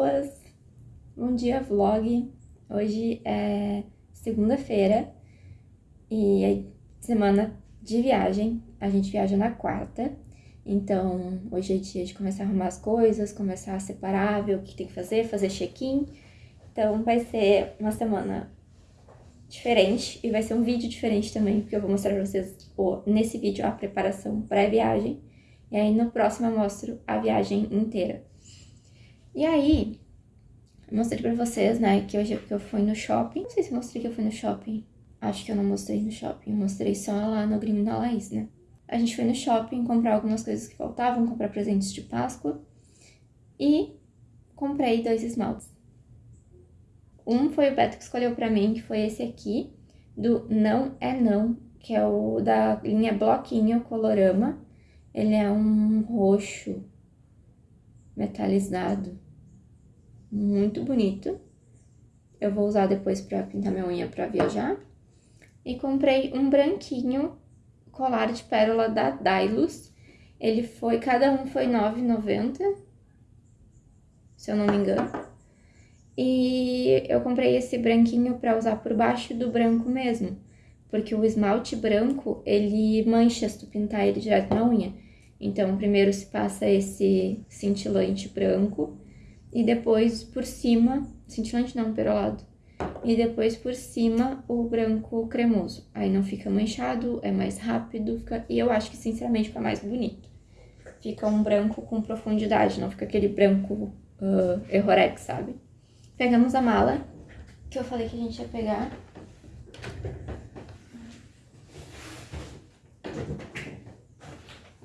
pessoas! Bom dia, vlog! Hoje é segunda-feira e é semana de viagem. A gente viaja na quarta, então hoje é dia de começar a arrumar as coisas, começar a separar, ver o que tem que fazer, fazer check-in. Então vai ser uma semana diferente e vai ser um vídeo diferente também, porque eu vou mostrar pra vocês nesse vídeo a preparação pré-viagem e aí no próximo eu mostro a viagem inteira. E aí, eu mostrei pra vocês, né, que hoje que eu fui no shopping. Não sei se mostrei que eu fui no shopping. Acho que eu não mostrei no shopping, mostrei só lá no Grêmio da Laís, né. A gente foi no shopping comprar algumas coisas que faltavam, comprar presentes de Páscoa. E comprei dois esmaltes. Um foi o Beto que escolheu pra mim, que foi esse aqui, do Não é Não, que é o da linha Bloquinho Colorama. Ele é um roxo metalizado, muito bonito. Eu vou usar depois pra pintar minha unha pra viajar. E comprei um branquinho colar de pérola da Dailus. Ele foi, cada um foi R$ 9,90, se eu não me engano. E eu comprei esse branquinho pra usar por baixo do branco mesmo porque o esmalte branco, ele mancha se tu pintar ele direto na unha. Então, primeiro se passa esse cintilante branco e depois por cima, cintilante não, perolado, e depois por cima o branco cremoso. Aí não fica manchado, é mais rápido, fica... e eu acho que sinceramente fica mais bonito. Fica um branco com profundidade, não fica aquele branco uh, errorex, sabe? Pegamos a mala, que eu falei que a gente ia pegar.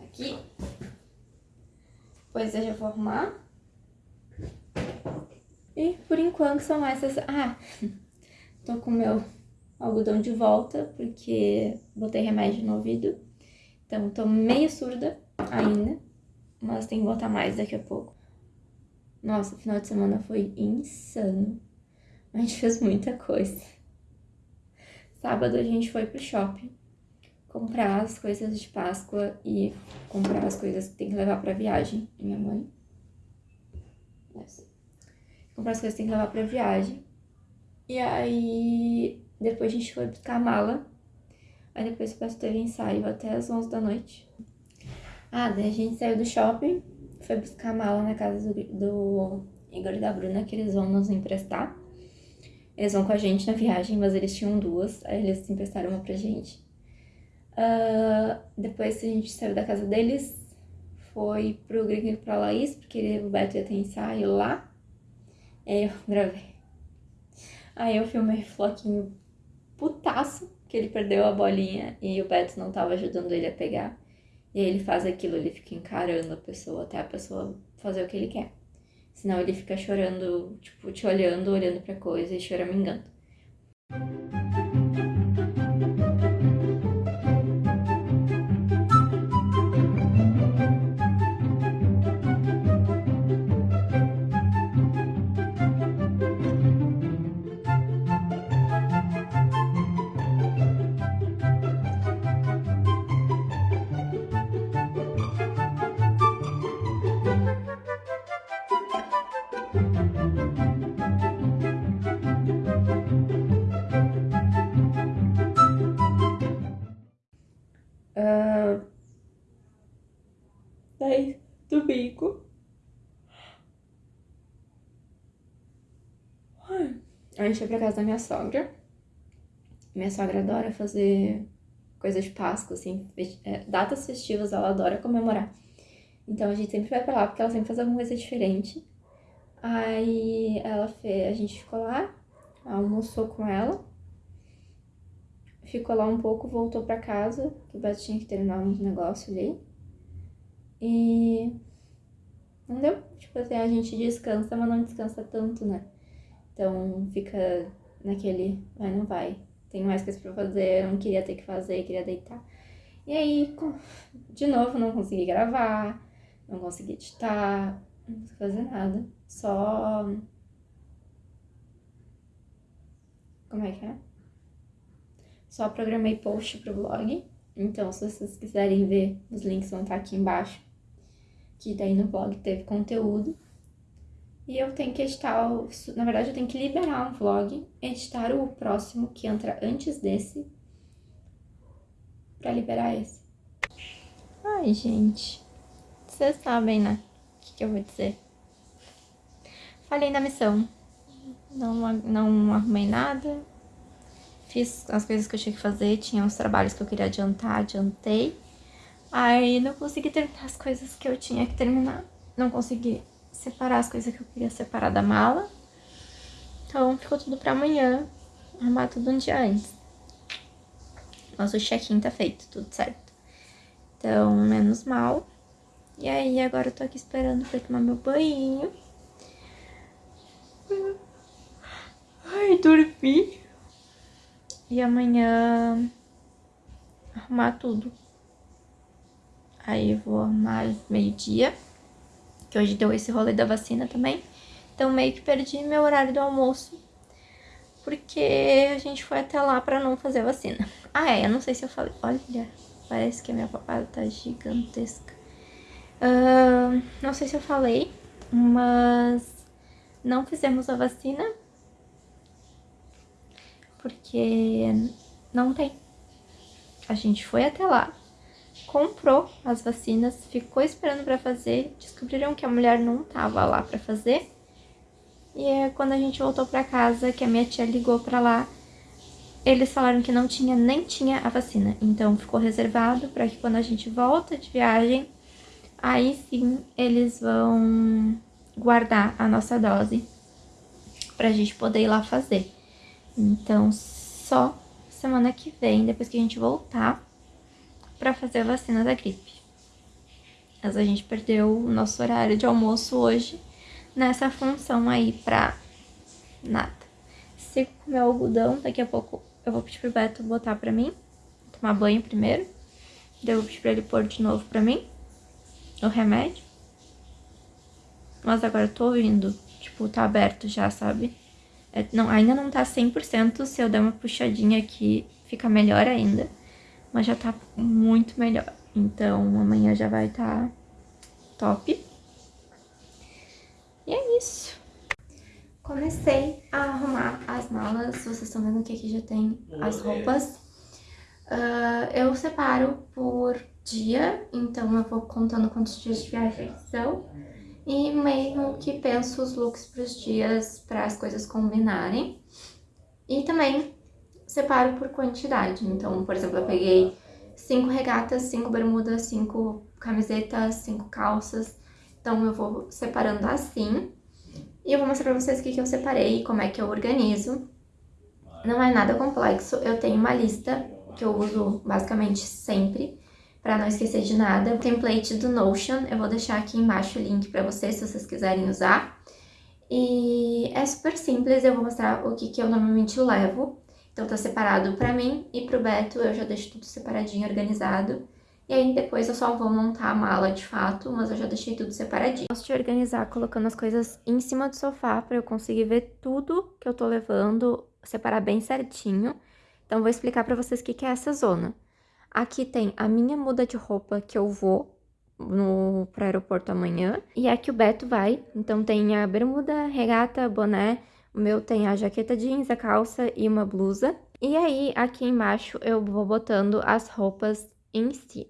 Aqui. Depois eu já vou arrumar. E por enquanto são essas... Ah, tô com meu algodão de volta, porque botei remédio no ouvido. Então tô meio surda ainda, mas tem que botar mais daqui a pouco. Nossa, o final de semana foi insano. A gente fez muita coisa. Sábado a gente foi pro shopping comprar as coisas de Páscoa e comprar as coisas que tem que levar pra viagem. Minha mãe. Essa. Comprar as coisas que tem que levar pra viagem. E aí, depois a gente foi buscar a mala. Aí depois o pastor teve ensaio até as 11 da noite. Ah, daí a gente saiu do shopping, foi buscar a mala na casa do, do Igor e da Bruna, que eles vão nos emprestar. Eles vão com a gente na viagem, mas eles tinham duas, aí eles emprestaram uma pra gente. Uh, depois a gente saiu da casa deles, foi pro Gringo e pra Laís, porque o Beto ia ter ensaio lá. Eu gravei. Aí eu filmei o Floquinho putaço, que ele perdeu a bolinha e o Beto não tava ajudando ele a pegar. E aí ele faz aquilo, ele fica encarando a pessoa até a pessoa fazer o que ele quer. Senão ele fica chorando, tipo, te olhando, olhando pra coisa e choramingando. Do bico. A gente foi pra casa da minha sogra. Minha sogra adora fazer coisa de Páscoa, assim, é, datas festivas ela adora comemorar. Então a gente sempre vai pra lá porque ela sempre faz alguma coisa diferente. Aí ela fez, a gente ficou lá, almoçou com ela, ficou lá um pouco, voltou pra casa, que o Beto tinha que terminar uns negócios ali. E não deu, tipo assim, a gente descansa, mas não descansa tanto, né? Então fica naquele vai, não vai. Tem mais coisas pra fazer, eu não queria ter que fazer, queria deitar. E aí, de novo, não consegui gravar, não consegui editar, não consegui fazer nada. Só. Como é que é? Só programei post pro blog. Então, se vocês quiserem ver, os links vão estar aqui embaixo. Que daí no blog teve conteúdo. E eu tenho que editar, o, na verdade eu tenho que liberar um vlog, editar o próximo que entra antes desse, pra liberar esse. Ai, gente, vocês sabem, né, o que, que eu vou dizer. Falei na missão, não, não arrumei nada, fiz as coisas que eu tinha que fazer, tinha uns trabalhos que eu queria adiantar, adiantei. Aí não consegui terminar as coisas que eu tinha que terminar, não consegui separar as coisas que eu queria separar da mala. Então ficou tudo pra amanhã, arrumar tudo um dia antes. Mas o check-in tá feito, tudo certo. Então, menos mal. E aí, agora eu tô aqui esperando pra tomar meu banho. Ai, dormi. E amanhã arrumar tudo. Aí eu vou arrumar meio-dia que hoje deu esse rolê da vacina também. Então meio que perdi meu horário do almoço, porque a gente foi até lá pra não fazer vacina. Ah, é, eu não sei se eu falei. Olha, parece que a minha papada tá gigantesca. Uh, não sei se eu falei, mas não fizemos a vacina, porque não tem. A gente foi até lá, comprou as vacinas, ficou esperando para fazer, descobriram que a mulher não tava lá para fazer. E é quando a gente voltou para casa, que a minha tia ligou para lá, eles falaram que não tinha, nem tinha a vacina. Então ficou reservado para que quando a gente volta de viagem, aí sim eles vão guardar a nossa dose pra gente poder ir lá fazer. Então só semana que vem, depois que a gente voltar, para fazer a vacina da gripe. Mas a gente perdeu o nosso horário de almoço hoje nessa função aí pra nada. Sigo com meu algodão, daqui a pouco eu vou pedir pro Beto botar pra mim, tomar banho primeiro. Daí eu vou pedir pra ele pôr de novo pra mim o remédio. Mas agora eu tô ouvindo, tipo, tá aberto já, sabe? É, não, ainda não tá 100%, se eu der uma puxadinha aqui, fica melhor ainda mas já tá muito melhor. Então, amanhã já vai estar tá top. E é isso. Comecei a arrumar as malas, vocês estão vendo que aqui já tem as roupas. Uh, eu separo por dia, então eu vou contando quantos dias de viagem são. E meio que penso os looks para os dias, para as coisas combinarem. E também separo por quantidade. Então, por exemplo, eu peguei cinco regatas, cinco bermudas, cinco camisetas, cinco calças. Então, eu vou separando assim. E eu vou mostrar pra vocês o que, que eu separei, como é que eu organizo. Não é nada complexo, eu tenho uma lista que eu uso basicamente sempre, para não esquecer de nada. O template do Notion, eu vou deixar aqui embaixo o link para vocês, se vocês quiserem usar. E é super simples, eu vou mostrar o que, que eu normalmente levo. Então tá separado pra mim e pro Beto eu já deixo tudo separadinho, organizado. E aí depois eu só vou montar a mala de fato, mas eu já deixei tudo separadinho. Gosto de organizar colocando as coisas em cima do sofá pra eu conseguir ver tudo que eu tô levando, separar bem certinho. Então vou explicar pra vocês o que é essa zona. Aqui tem a minha muda de roupa que eu vou no, pro aeroporto amanhã. E é que o Beto vai, então tem a bermuda, regata, boné o meu tem a jaqueta jeans, a calça e uma blusa. E aí, aqui embaixo, eu vou botando as roupas em si.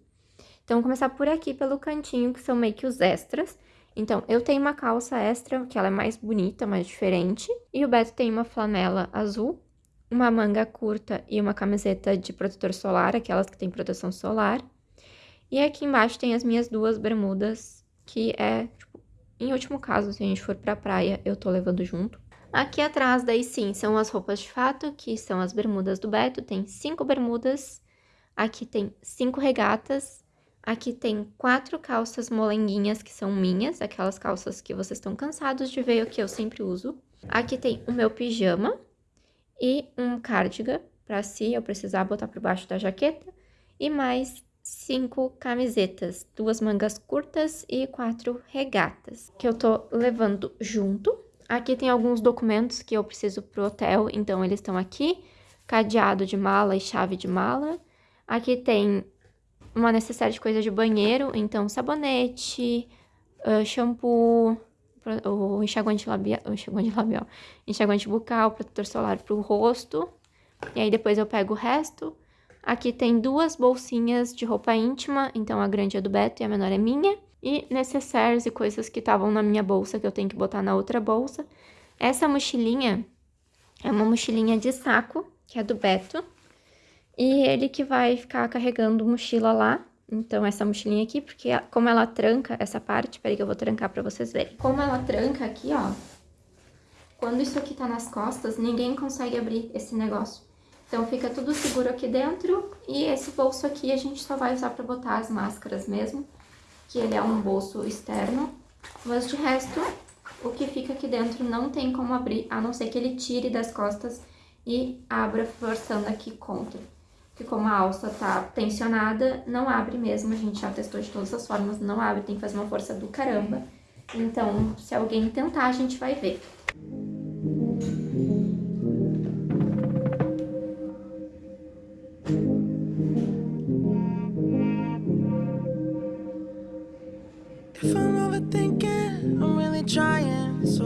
Então, vou começar por aqui, pelo cantinho, que são meio que os extras. Então, eu tenho uma calça extra, que ela é mais bonita, mais diferente. E o Beto tem uma flanela azul, uma manga curta e uma camiseta de protetor solar, aquelas que tem proteção solar. E aqui embaixo tem as minhas duas bermudas, que é, tipo, em último caso, se a gente for pra praia, eu tô levando junto. Aqui atrás, daí sim, são as roupas de fato, que são as bermudas do Beto. Tem cinco bermudas, aqui tem cinco regatas, aqui tem quatro calças molenguinhas que são minhas, aquelas calças que vocês estão cansados de ver que eu sempre uso. Aqui tem o meu pijama e um cardigan, para se eu precisar botar por baixo da jaqueta. E mais cinco camisetas, duas mangas curtas e quatro regatas, que eu tô levando junto. Aqui tem alguns documentos que eu preciso pro hotel, então eles estão aqui. Cadeado de mala e chave de mala. Aqui tem uma necessidade de coisa de banheiro, então sabonete, uh, shampoo, o enxaguante labial, o enxaguante labial, enxaguante bucal, protetor solar pro rosto. E aí depois eu pego o resto. Aqui tem duas bolsinhas de roupa íntima, então a grande é do Beto e a menor é minha. E necessaires e coisas que estavam na minha bolsa que eu tenho que botar na outra bolsa. Essa mochilinha é uma mochilinha de saco, que é do Beto. E ele que vai ficar carregando mochila lá. Então, essa mochilinha aqui, porque como ela tranca essa parte, peraí que eu vou trancar pra vocês verem. Como ela tranca aqui, ó, quando isso aqui tá nas costas, ninguém consegue abrir esse negócio. Então, fica tudo seguro aqui dentro e esse bolso aqui a gente só vai usar pra botar as máscaras mesmo, que ele é um bolso externo. Mas de resto, o que fica aqui dentro não tem como abrir, a não ser que ele tire das costas e abra forçando aqui contra que como a alça tá tensionada, não abre mesmo, a gente já testou de todas as formas, não abre, tem que fazer uma força do caramba. Então, se alguém tentar, a gente vai ver.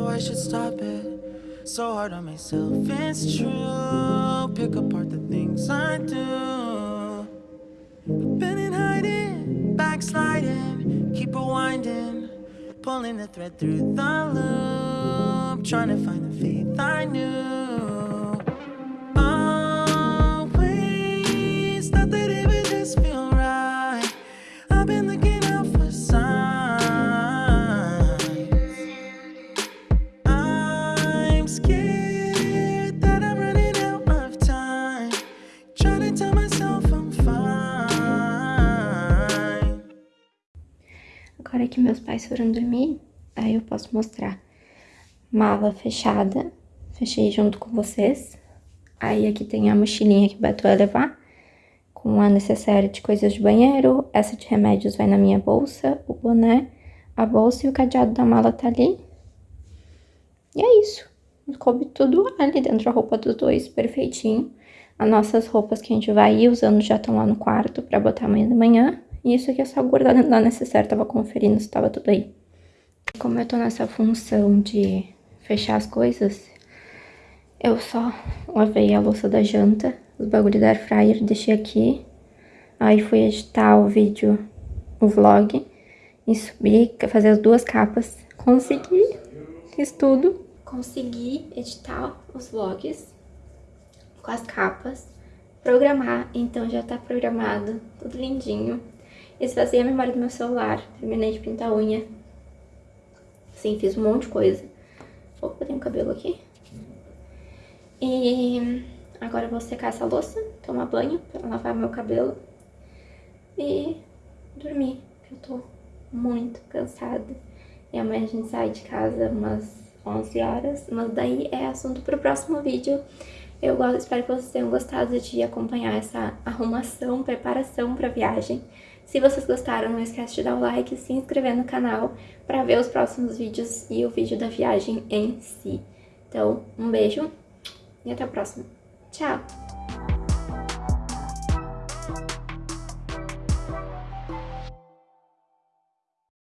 I should stop it. So hard on myself, it's true. Pick apart the things I do. Been in hiding, backsliding Keep rewinding Pulling the thread through the loop Trying to find the faith I knew foram dormir, aí eu posso mostrar. Mala fechada, fechei junto com vocês. Aí aqui tem a mochilinha que o Beto vai levar, com a necessária de coisas de banheiro. Essa de remédios vai na minha bolsa, o boné, a bolsa e o cadeado da mala tá ali. E é isso. Coube tudo ali dentro, a roupa dos dois, perfeitinho. As nossas roupas que a gente vai ir usando já estão lá no quarto pra botar amanhã de manhã. E isso aqui é só guardar dentro da necessaire, tava conferindo se tava tudo aí. Como eu tô nessa função de fechar as coisas, eu só lavei a louça da janta, os bagulhos da air fryer, deixei aqui. Aí fui editar o vídeo, o vlog, e subir, fazer as duas capas. Consegui, fiz tudo. Consegui editar os vlogs com as capas, programar, então já tá programado, tudo lindinho. Esvaziei a memória do meu celular, terminei de pintar a unha. Sim, fiz um monte de coisa. Opa, tem um cabelo aqui. E agora eu vou secar essa louça, tomar banho lavar meu cabelo e dormir, eu tô muito cansada. E amanhã a gente sai de casa umas 11 horas, mas daí é assunto pro próximo vídeo. Eu espero que vocês tenham gostado de acompanhar essa arrumação, preparação pra viagem. Se vocês gostaram, não esquece de dar o like e se inscrever no canal para ver os próximos vídeos e o vídeo da viagem em si. Então, um beijo e até a próxima. Tchau!